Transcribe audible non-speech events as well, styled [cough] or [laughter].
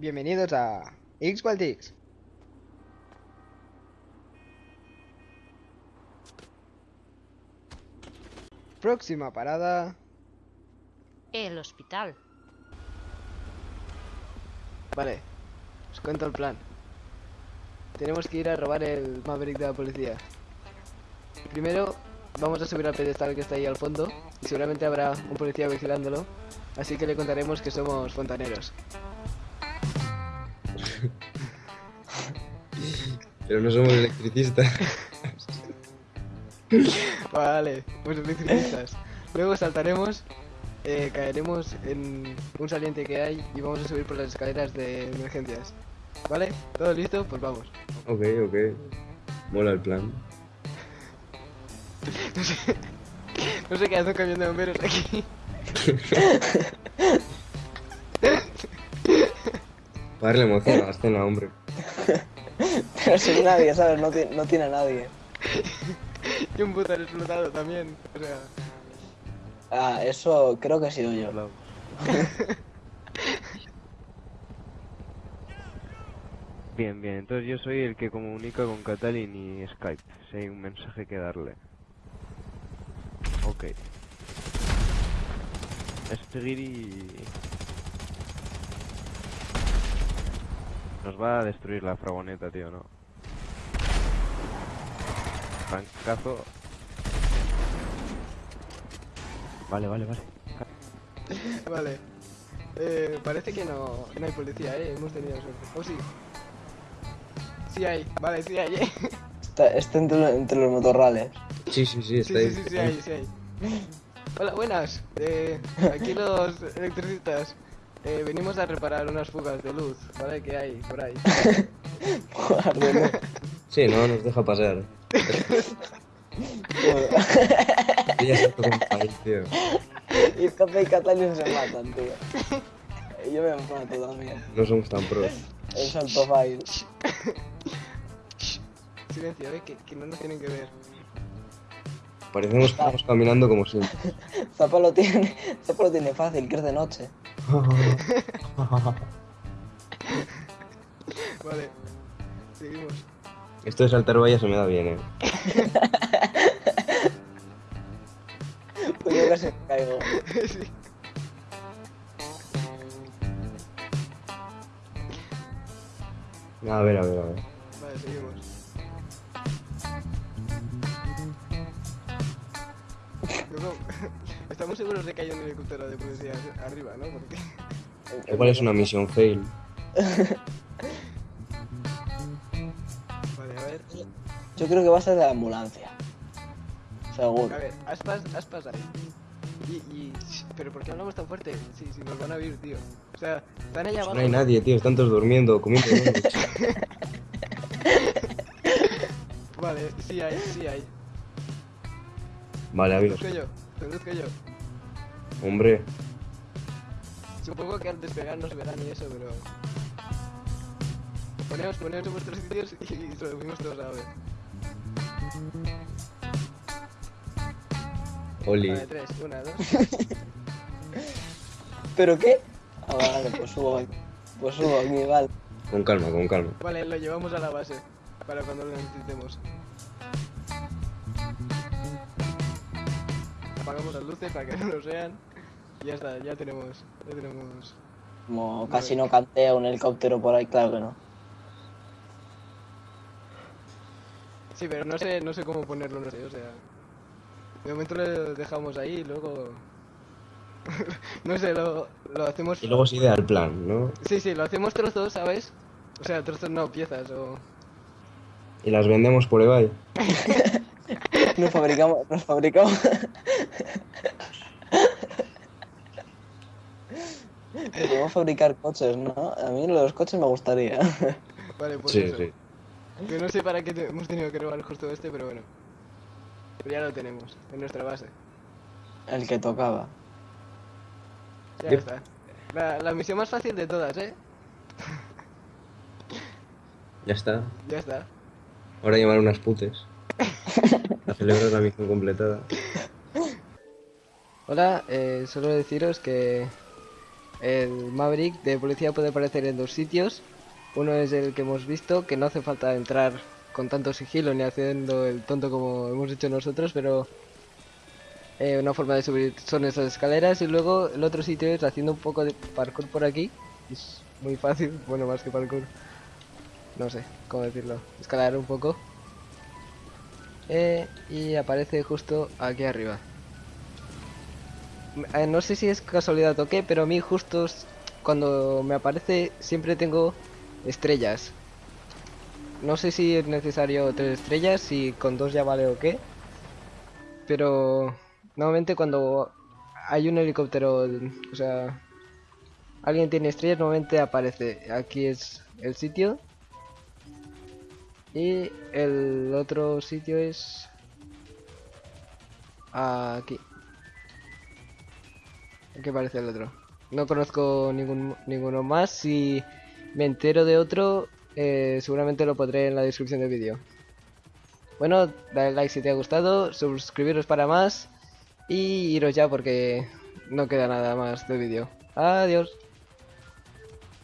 Bienvenidos a X. Próxima parada. El hospital. Vale, os cuento el plan. Tenemos que ir a robar el Maverick de la policía. Primero vamos a subir al pedestal que está ahí al fondo y seguramente habrá un policía vigilándolo. Así que le contaremos que somos fontaneros. Pero no somos electricistas. Vale, pues electricistas. Luego saltaremos, eh, caeremos en un saliente que hay y vamos a subir por las escaleras de emergencias. ¿Vale? ¿Todo listo? Pues vamos. ok, ok. Mola el plan. [laughs] No sé, no sé qué hace un camión de bomberos [laughs] aquí. Para darle emoción a la escena, hombre. [laughs] Pero sin nadie, ¿sabes? No, no tiene a nadie. Y un puto explotado también. O sea, Ah, eso creo que he sido yo. [laughs] Bien, bien. Entonces yo soy el que comunica con Catalin y Skype. Si hay un mensaje que darle. Ok. Es seguir y... Nos va a destruir la fragoneta, tío, ¿no? Francazo. Vale, vale, vale. [laughs] vale. Eh, parece que no, no hay policía, eh. Hemos tenido suerte. ¿O sí? Sí hay, vale, sí hay, eh. [laughs] Está, está entre, entre los motorrales. Sí, sí, sí, Sí, está sí, ahí. sí, sí hay, sí hay. Hola, buenas. Eh, aquí los electricistas. Eh, venimos a reparar unas fugas de luz, ¿vale? Que hay por ahí. [laughs] Sí, no nos deja pasar. Ella se toca un país, tío. y Pepe y se matan, tío. Yo me mato también. No somos tan pros. El salto file. Silencio, eh, que, que no nos tienen que ver. Parecemos que estamos caminando como siempre. [laughs] Zapa lo tiene, [laughs] Zapa lo tiene fácil, que es de noche. [laughs] Vale. Seguimos. Esto de saltar vallas se me da bien, eh. Pues yo casi me caigo. sí. A ver, a ver, a ver. Vale, seguimos. Luego, [laughs] estamos seguros de que hay un helicóptero de policía arriba, ¿no? Porque... Igual es una misión fail. Vale, a ver. Yo creo que va a ser de la ambulancia. Seguro. A ver, aspas, aspas ahí. Y, y... ¿Pero por qué hablamos tan fuerte? Sí, sí, nos van a oír, tío. O sea, están allá abajo. No hay nadie, tío. Están todos durmiendo, comiendo. [laughs] Vale, sí hay, sí hay. Vale, amigos. Conduzco yo, conduzco yo. Hombre, Supongo que al despegar no se verá ni eso, pero... Poneos, poneos en vuestros sitios y, y subimos todos a ver. Oli. Vale, tres, una, dos. [laughs] ¿Pero qué? Ah, vale, pues subo aquí. Pues subo aquí, vale. Con calma, con calma. Vale, lo llevamos a la base. Para cuando lo necesitemos. Apagamos las luces para que no nos vean. Y ya está, ya tenemos. Ya tenemos. Como casi no cantea un helicóptero por ahí, claro que no. Sí, pero no sé, no sé cómo ponerlo, no sé, o sea. De momento lo dejamos ahí y luego. [laughs] no sé, lo, lo hacemos. Y luego sigue al plan, ¿no? Sí, sí, lo hacemos trozos, ¿sabes? O sea, trozos no, piezas o. Y las vendemos por eBay. [laughs] Nos fabricamos, nos fabricamos. Podemos fabricar coches, ¿no? A mí los coches me gustaría. Vale, pues Sí, eso. sí. Yo no sé para qué te- hemos tenido que robar justo este, pero bueno. Pero ya lo tenemos, en nuestra base. El que tocaba. Ya está. La, la misión más fácil de todas, ¿eh? Ya está. Ya está. Ahora llamar unas putes. [laughs] [laughs] A celebrar la misión completada. Hola, eh, solo deciros que el Maverick de policía puede aparecer en dos sitios. Uno es el que hemos visto, que no hace falta entrar con tanto sigilo ni haciendo el tonto como hemos hecho nosotros, pero eh, una forma de subir son esas escaleras. Y luego el otro sitio es haciendo un poco de parkour por aquí. Es muy fácil, bueno, más que parkour. No sé cómo decirlo. Escalar un poco. Eh, y aparece justo aquí arriba. Eh, no sé si es casualidad o qué, pero a mí justo cuando me aparece siempre tengo estrellas. No sé si es necesario tres estrellas, si con dos ya vale o qué. Pero normalmente cuando hay un helicóptero, o sea, alguien tiene estrellas, normalmente aparece. Aquí es el sitio. Y el otro sitio es aquí. ¿Qué parece el otro? No conozco ningún, ninguno más. Si me entero de otro, eh, seguramente lo pondré en la descripción del vídeo. Bueno, dale like si te ha gustado, suscribiros para más y iros ya porque no queda nada más del vídeo. Adiós.